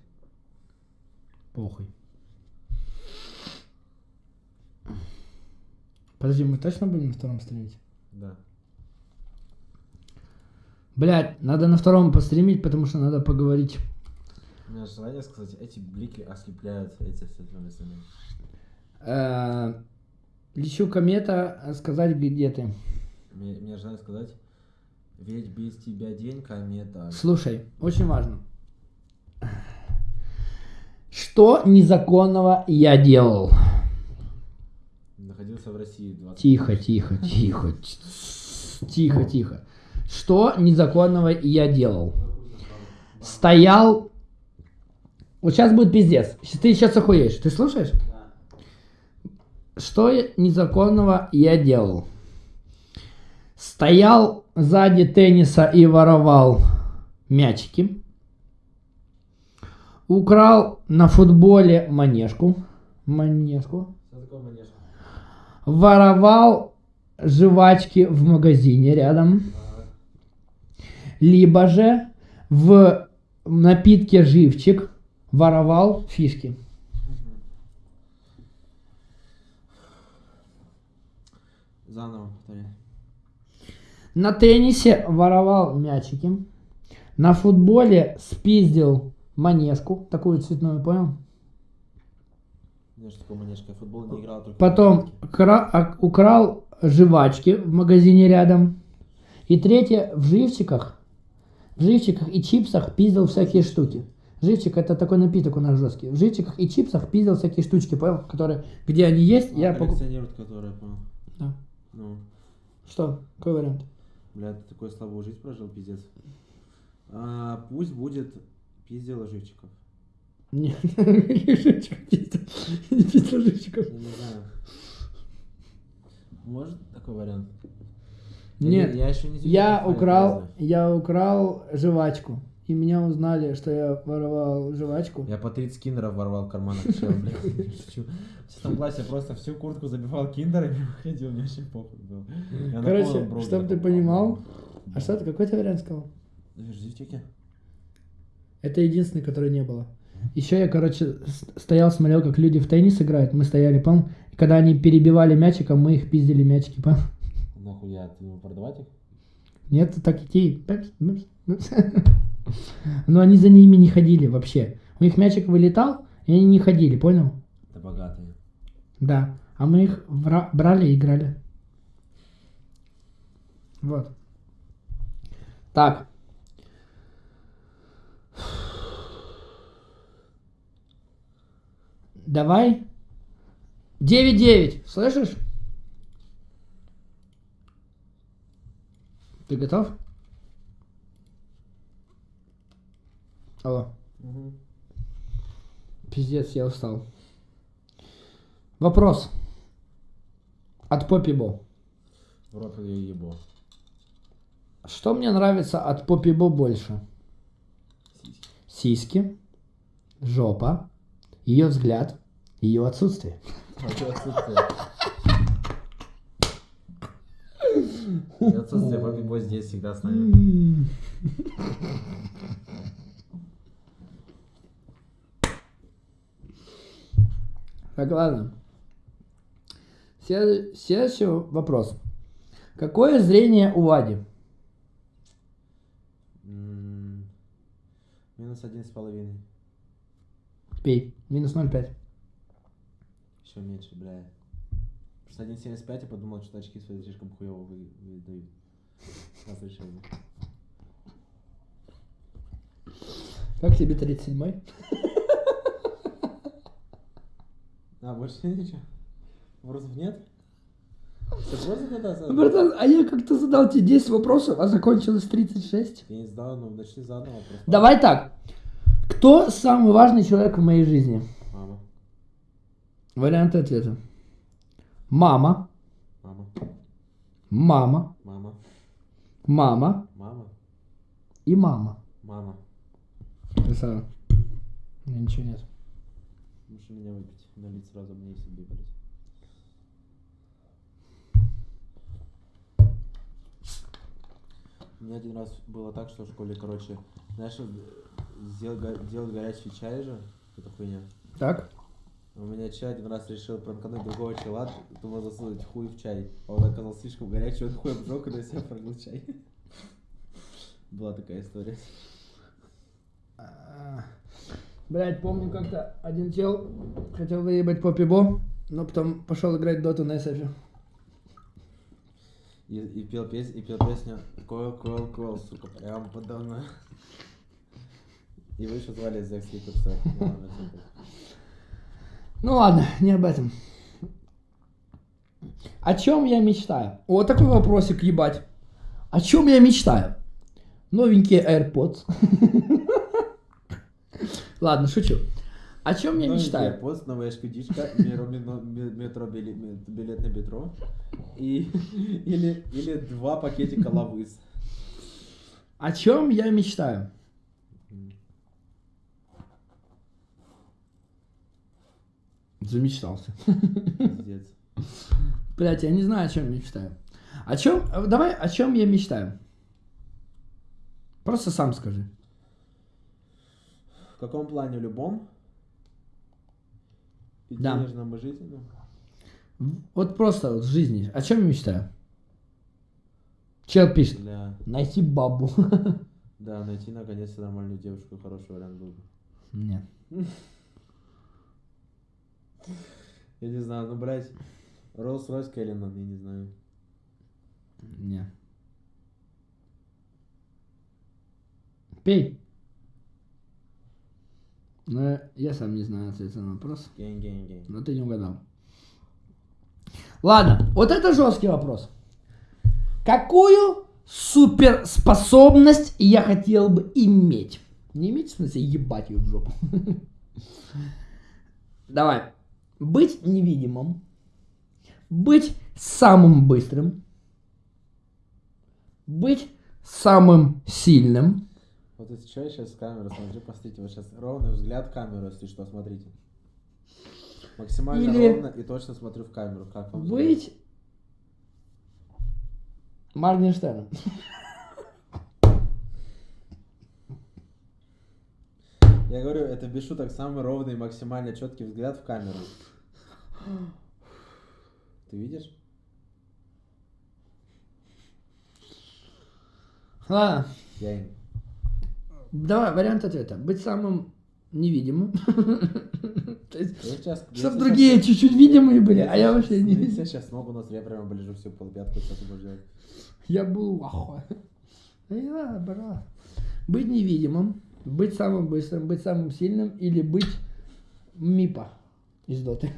Speaker 1: Подожди, мы точно будем на втором стримить?
Speaker 2: Да.
Speaker 1: Блядь, надо на втором постримить, потому что надо поговорить.
Speaker 2: У меня желание сказать, эти блики ослепляют эти все остальные.
Speaker 1: Э, Лечу комета, э, сказать, где ты.
Speaker 2: Мне, мне желание сказать, ведь без тебя день комета.
Speaker 1: Слушай, очень важно. Что незаконного я делал?
Speaker 2: Находился в России 20
Speaker 1: Тихо, тихо, тихо. Тихо, тихо. Что незаконного я делал? Стоял... Вот сейчас будет пиздец. Ты сейчас охуеешь. Ты слушаешь? Что незаконного я делал? Стоял сзади тенниса и воровал мячики. Украл на футболе манежку. Манежку.
Speaker 2: Что такое манеж?
Speaker 1: Воровал жвачки в магазине рядом. Либо же в напитке живчик воровал фишки.
Speaker 2: Заново повтори.
Speaker 1: На теннисе воровал мячики. На футболе спиздил манежку, такую цветную, понял?
Speaker 2: Знаешь, что такое манежка? Я в футбол не играл.
Speaker 1: Потом кра- а- украл жвачки в магазине рядом. И третье, в живчиках, в живчиках и чипсах пиздил всякие штуки. Живчик это такой напиток у нас жесткий. В живчиках и чипсах пиздил всякие штучки, понял? Которые, где они есть, я покупаю.
Speaker 2: Коллекционируют, которые, понял.
Speaker 1: Да.
Speaker 2: Ну,
Speaker 1: Что? Какой вариант?
Speaker 2: бля, ты такую слабую жизнь прожил, пиздец. А, пусть будет пиздила живчиков.
Speaker 1: Нет, живчиков пиздил? Не
Speaker 2: знаю. Может такой вариант?
Speaker 1: Нет,
Speaker 2: не- я еще не
Speaker 1: Я украл, я украл жвачку. И меня узнали, что я воровал жвачку.
Speaker 2: Я по 30 киндеров ворвал в карманах. В шестом классе я просто всю куртку забивал киндерами и ходил, мне вообще похуй был. Я на
Speaker 1: Короче,
Speaker 2: полном броуде
Speaker 1: чтоб ты понимал, А что ты, какой ты вариант сказал?
Speaker 2: живчики?
Speaker 1: Это единственный, который не было. Еще я, короче, стоял, смотрел, как люди в теннис играют. Мы стояли, помню? И когда они перебивали мячиком, мы их пиздили мячики, помню?
Speaker 2: Нахуя, ты думал продавать их?
Speaker 1: Нет, так идти. Но они за ними не ходили вообще. У них мячик вылетал, и они не ходили, понял?
Speaker 2: Это богатые.
Speaker 1: Да. А мы их брали и играли. Вот. Так. Давай. 9-9. Слышишь? Ты готов? Алло. Пиздец, я устал. Вопрос. От Поппи Бо.
Speaker 2: В рот я ебу.
Speaker 1: Что мне нравится от Поппи Бо больше?
Speaker 2: Сиськи.
Speaker 1: Сиськи, жопа, ее взгляд, ее отсутствие.
Speaker 2: Отсутствие. Отсутствие, Бобби Бой здесь всегда с нами.
Speaker 1: Так, ладно. След- Следующий вопрос. Какое зрение у Вади?
Speaker 2: Минус один с половиной.
Speaker 1: Пей. Минус 0,5.
Speaker 2: Еще меньше, бля. Просто 1.75 я подумал, что очки свои слишком хуево вы- выдают. Разрешение.
Speaker 1: Как тебе 37-й?
Speaker 2: А, больше ничего? Вопросов нет? Тогда
Speaker 1: Братан, а я как-то задал тебе 10 вопросов, а закончилось 36.
Speaker 2: Я не сдал, ну начни заново просто.
Speaker 1: Давай так. Кто самый важный человек в моей жизни?
Speaker 2: Мама.
Speaker 1: Варианты ответа. Мама,
Speaker 2: Мама.
Speaker 1: мама,
Speaker 2: Мама.
Speaker 1: мама
Speaker 2: Мама.
Speaker 1: и мама.
Speaker 2: Мама.
Speaker 1: Красава. У меня ничего нет.
Speaker 2: Можешь у меня выпить. Налить сразу мне и себе, блядь. У меня один раз было так, что в школе, короче, знаешь, го- делать горячий чай же, это хуйня.
Speaker 1: Так.
Speaker 2: У меня чай один раз решил пранкануть другого чела, думал засунуть хуй в чай. А он оказался слишком горячий, он хуй обжег и на себя пролил чай. Была такая история.
Speaker 1: Блять, помню как-то один чел хотел выебать по пибо, но потом пошел играть доту на SF.
Speaker 2: И, и пел песню, и пел песню Койл, койл, койл, сука, прям подо мной. Его еще звали Ликурса. Ну ладно, так.
Speaker 1: Ну ладно, не об этом. О чем я мечтаю? Вот такой вопросик, ебать. О чем я мечтаю? Новенькие AirPods. Ладно, шучу. О чем я мечтаю?
Speaker 2: AirPods, новая шкудичка, метро, билет на метро. И, или, или два пакетика лавыс.
Speaker 1: О чем я мечтаю? Замечтался.
Speaker 2: Пиздец.
Speaker 1: Блять, я не знаю, о чем мечтаю. О чем? Давай, о чем я мечтаю? Просто сам скажи.
Speaker 2: В каком плане любом? И
Speaker 1: Да.
Speaker 2: денежном, и жизненном?
Speaker 1: Вот просто вот в жизни. О чем я мечтаю? Чел пишет.
Speaker 2: Бля.
Speaker 1: Найти бабу.
Speaker 2: Да, найти наконец-то нормальную девушку, хороший вариант был бы.
Speaker 1: Нет.
Speaker 2: Я не знаю, ну, блядь, Rolls-Royce Кэллинан, я не знаю.
Speaker 1: Нет. Пей. Ну, я сам не знаю ответа на вопрос.
Speaker 2: Gang-gang-gang.
Speaker 1: Но ты не угадал. Ладно, вот это жесткий вопрос. Какую суперспособность я хотел бы иметь? Не иметь, в смысле, ебать ее в жопу. Давай. Быть невидимым. Быть самым быстрым. Быть самым сильным.
Speaker 2: Вот если что, я сейчас камеру смотрю, посмотрите, вот сейчас ровный взгляд в камеру, если что, смотрите. Максимально
Speaker 1: Или-
Speaker 2: ровно и точно смотрю в камеру, как вам
Speaker 1: Быть Моргенштерном.
Speaker 2: Я говорю, это без шуток самый ровный, максимально четкий взгляд в камеру. Ты видишь?
Speaker 1: Ладно,
Speaker 2: Я
Speaker 1: давай вариант ответа. Быть самым невидимым. То есть,
Speaker 2: Я сейчас,
Speaker 1: Чтоб другие чуть-чуть видимые были, а я вообще не
Speaker 2: Я
Speaker 1: видел.
Speaker 2: сейчас ногу на я прямо оближу всю полпятку, будешь делать.
Speaker 1: Я был в ахуе. Брат. Быть невидимым, быть самым быстрым, быть самым сильным или быть Мипа из Доты.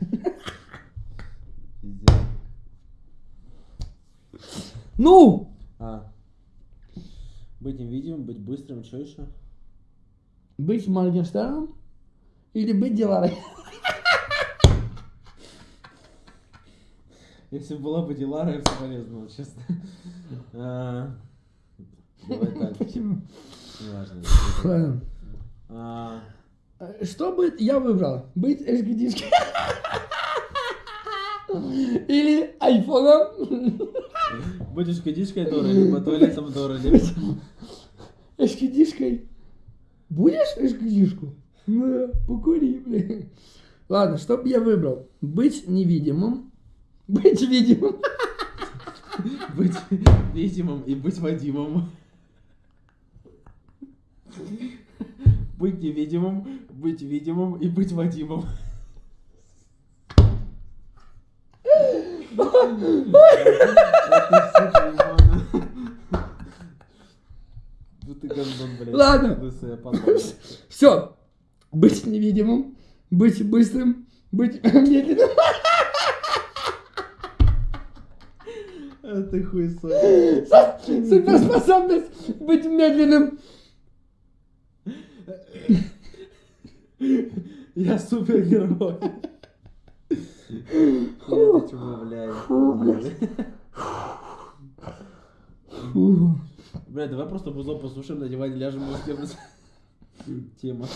Speaker 1: Ну!
Speaker 2: А. Быть невидимым, быть быстрым, что еще?
Speaker 1: Быть Моргенштерном или быть Диларой?
Speaker 2: Если была бы Дилара, я бы соболезновал, честно. А, Давай так,
Speaker 1: Почему?
Speaker 2: неважно. А,
Speaker 1: Что бы я выбрал? Быть эшгидишкой? Или айфоном?
Speaker 2: Будешь кадишкой Дора, либо туалетом Дора, либо...
Speaker 1: Эшкидишкой? Будешь эшкидишку? Ну, покури, блин. Ладно, что бы я выбрал? Быть невидимым. Быть видимым.
Speaker 2: Быть видимым и быть Вадимом. Быть невидимым, быть видимым и быть Вадимом. Ну.
Speaker 1: Ладно. Все. Быть невидимым. Быть быстрым. Быть медленным.
Speaker 2: А ты хуй.
Speaker 1: Суперспособность быть медленным.
Speaker 2: Я супергерой. Я это чего, блядь. Бля, давай просто бузо послушаем, на диване ляжем и успеем. Тема.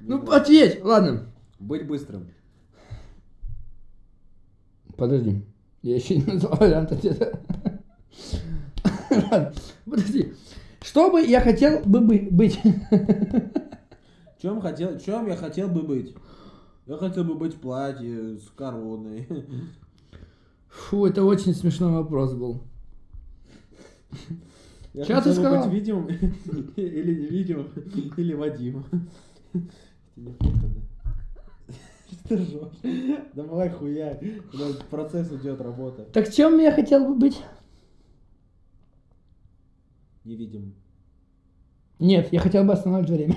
Speaker 1: Ну, ответь. Ладно.
Speaker 2: Быть быстрым.
Speaker 1: Подожди. Я еще не назвал вариант ответа. Ладно, Подожди. Что бы я хотел бы- быть?
Speaker 2: Чем хотел, чем я хотел бы быть? Я хотел бы быть в платье с короной.
Speaker 1: Фу, это очень смешной вопрос был.
Speaker 2: Я
Speaker 1: Чё ты сказал?
Speaker 2: быть видимым или невидимым, или Вадимом. Что ты ржёшь? Давай хуя. Процесс идет, работа.
Speaker 1: Так чем я хотел бы быть?
Speaker 2: Невидимым.
Speaker 1: Нет, я хотел бы остановить время.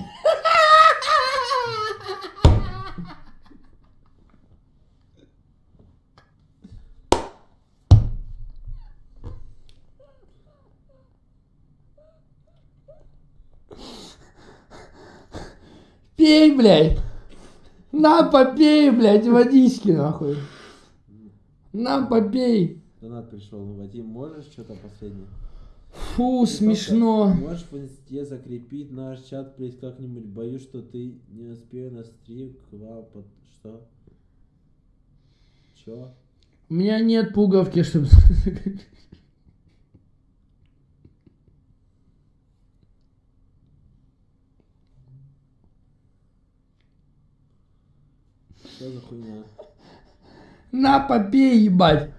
Speaker 1: Пей, блядь. На, попей, блядь, водички, нахуй. На, попей.
Speaker 2: Донат пришел. Вадим, можешь что-то последнее?
Speaker 1: Фу,
Speaker 2: Ты
Speaker 1: смешно.
Speaker 2: Можешь в инсте закрепить наш чат, плиз как-нибудь. Боюсь, что ты не успею на стрим к вам под... Что? Чё?
Speaker 1: У меня нет пуговки, чтобы...
Speaker 2: Что за хуйня?
Speaker 1: На, попей, ебать.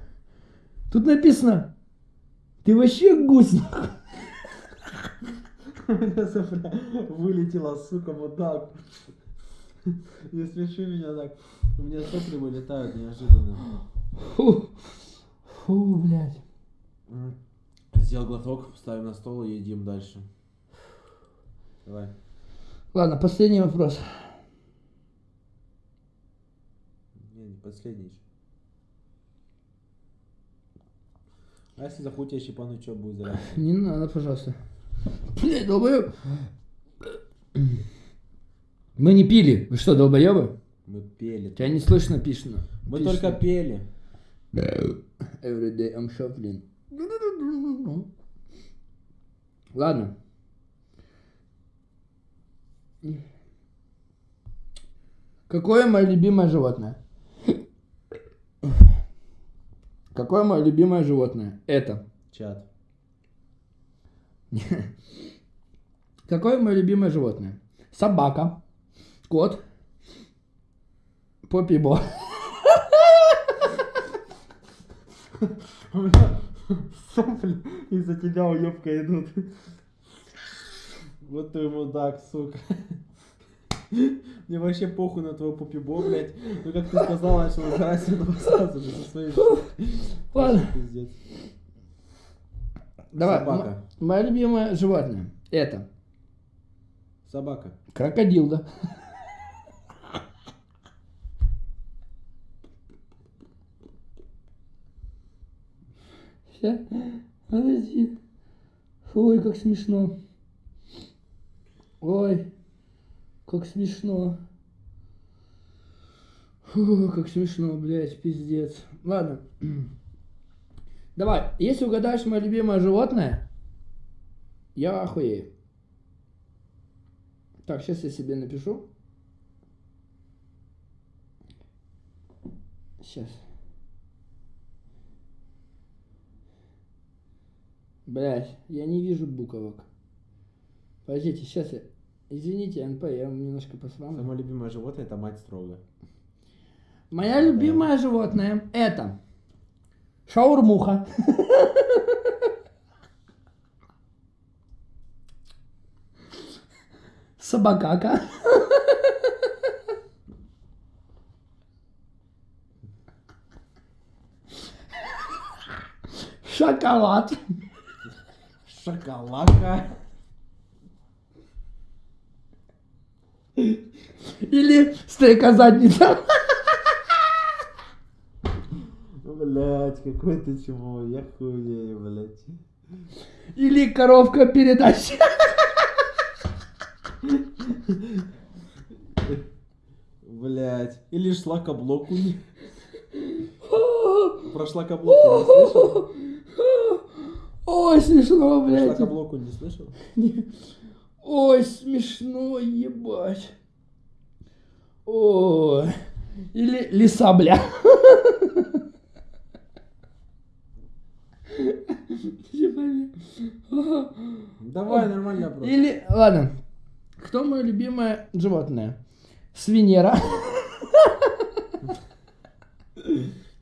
Speaker 1: Тут написано. Ты вообще гусь, нахуй.
Speaker 2: У меня сопля вылетела, сука, вот так. Не смеши меня так. У меня сопли вылетают неожиданно.
Speaker 1: Фу, фу, блядь.
Speaker 2: Сделал глоток, ставим на стол и едим дальше. Давай.
Speaker 1: Ладно, последний вопрос.
Speaker 2: Не, не последний. А если захуй тебя щипануть, что будет за реакция?
Speaker 1: Не надо, пожалуйста. Блядь, долбоёб. Мы не пили. Вы что, долбоёбы?
Speaker 2: Мы пели.
Speaker 1: Тебя не слышно пишно.
Speaker 2: Мы
Speaker 1: Пишно.
Speaker 2: только пели.
Speaker 1: Every day I'm shuffling. Ладно. Какое мое любимое животное? Какое мое любимое животное? Это.
Speaker 2: Чат.
Speaker 1: Какое мое любимое животное? Собака, кот, попибо.
Speaker 2: Сопли из-за тебя уебка идут. Вот ты мудак, сука. Мне вообще похуй на твою попибо, блядь. Ну как ты сказал, начал играть с этого сразу же со своей
Speaker 1: Ладно.
Speaker 2: Пиздец.
Speaker 1: Давай.
Speaker 2: Собака.
Speaker 1: м- Мое любимое животное. Это
Speaker 2: Собака.
Speaker 1: крокодил, да? Подожди. Ой, как смешно. Ой, как смешно. Фу, как смешно, блядь, пиздец. Ладно. Давай, если угадаешь мое любимое животное, я охуею. Так, сейчас я себе напишу. Сейчас. Блять, я не вижу буквок. Подождите, сейчас я... Извините, НП, я вам немножко посрал.
Speaker 2: Самое любимое животное это мать строго.
Speaker 1: Моя любимое животное это шаурмуха. Собакака. Шоколад.
Speaker 2: Шоколадка.
Speaker 1: Или стрекозадница.
Speaker 2: Блять, какой ты чмо, я хуею, блять.
Speaker 1: Или коровка передач.
Speaker 2: Блять. Или шлакоблоку. Про шлакоблоку не слышал?
Speaker 1: Ой, смешно,
Speaker 2: Про
Speaker 1: блядь.
Speaker 2: шлакоблоку не слышал?
Speaker 1: Ой, смешно, ебать. Ой. Или лиса, бля.
Speaker 2: Давай, нормально просто.
Speaker 1: Или, ладно. Кто мое любимое животное? Свинера.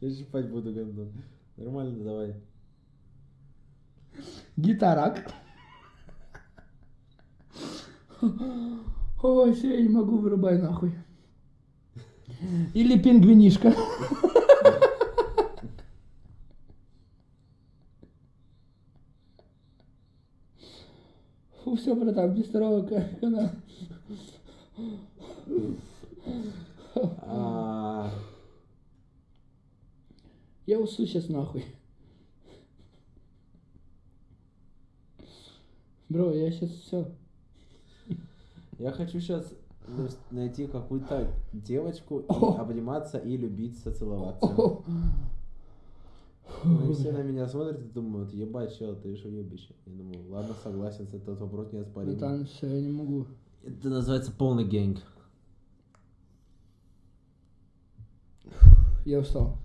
Speaker 2: Я щипать буду говно. Нормально, давай.
Speaker 1: Гитарак. Ой, все, я не могу, вырубай нахуй. Или пингвинишка. Фу, все, братан, без второго ка- канала. Я усу сейчас нахуй. Бро, я сейчас все.
Speaker 2: Я хочу сейчас найти какую-то девочку, и обниматься и любиться, целоваться. Ну, и все на меня смотрят и думают, ебать, чел, ты что ебище? Я думаю, ладно, согласен, этот вопрос не оспорим.
Speaker 1: Братан, все, я не могу.
Speaker 2: Это называется полный гэнг.
Speaker 1: Я устал.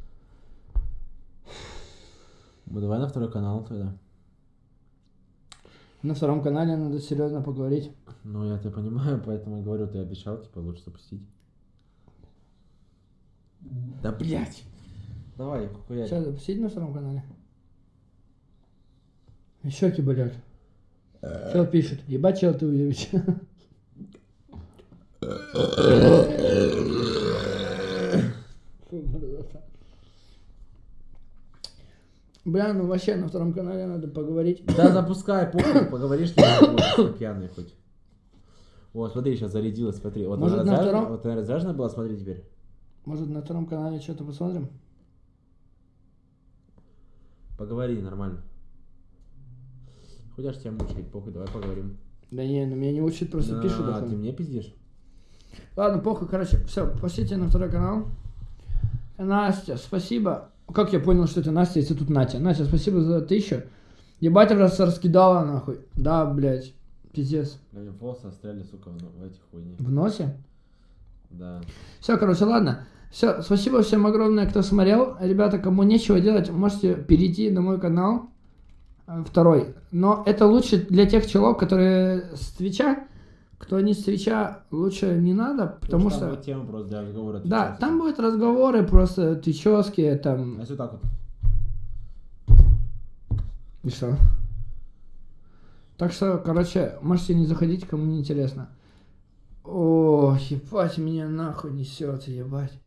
Speaker 2: Ну давай на второй канал тогда.
Speaker 1: На втором канале надо серьезно поговорить.
Speaker 2: Ну, я тебя понимаю, поэтому говорю, ты обещал, типа, лучше запустить. Да блять! Давай, хуярь.
Speaker 1: Сейчас запустить на втором канале. И щеки болят. Чел пишет. Ебать, чел ты уебищ. Фу, мразота. Бля, ну вообще на втором канале надо поговорить.
Speaker 2: Да запускай, похуй, поговоришь, что пьяный хоть. Вот, смотри, сейчас зарядилась, смотри. Вот
Speaker 1: Может,
Speaker 2: она
Speaker 1: на втором?
Speaker 2: Вот она разряжена была, смотри теперь.
Speaker 1: Может на втором канале что-то посмотрим?
Speaker 2: Поговори нормально. Хоть тебя мучает, похуй, давай поговорим.
Speaker 1: Да не, ну меня не учат, просто
Speaker 2: Да,
Speaker 1: пишут.
Speaker 2: ты
Speaker 1: охуенно.
Speaker 2: мне пиздишь?
Speaker 1: Ладно, похуй, короче, все, пошлите на второй канал. Настя, спасибо. Как я понял, что это Настя, если тут Натя? Настя, спасибо за тысячу. Ебать, раз раскидала нахуй. Да, блядь, пиздец.
Speaker 2: Блин, волосы застряли, сука, в, в этих хуйне.
Speaker 1: В носе?
Speaker 2: Да.
Speaker 1: Все, короче, ладно. Все, спасибо всем огромное, кто смотрел. Ребята, кому нечего делать, можете перейти на мой канал. э, Второй. Но это лучше для тех челов, которые с Твича. Кто не с Твича, лучше не надо, потому
Speaker 2: Там
Speaker 1: что...
Speaker 2: будет тема просто для разговора.
Speaker 1: Да,
Speaker 2: отвечать.
Speaker 1: там будут разговоры просто тычевские, там...
Speaker 2: А если так вот.
Speaker 1: И что? Так что, короче, можете не заходить, кому не интересно. О, ебать, меня нахуй несет, ебать.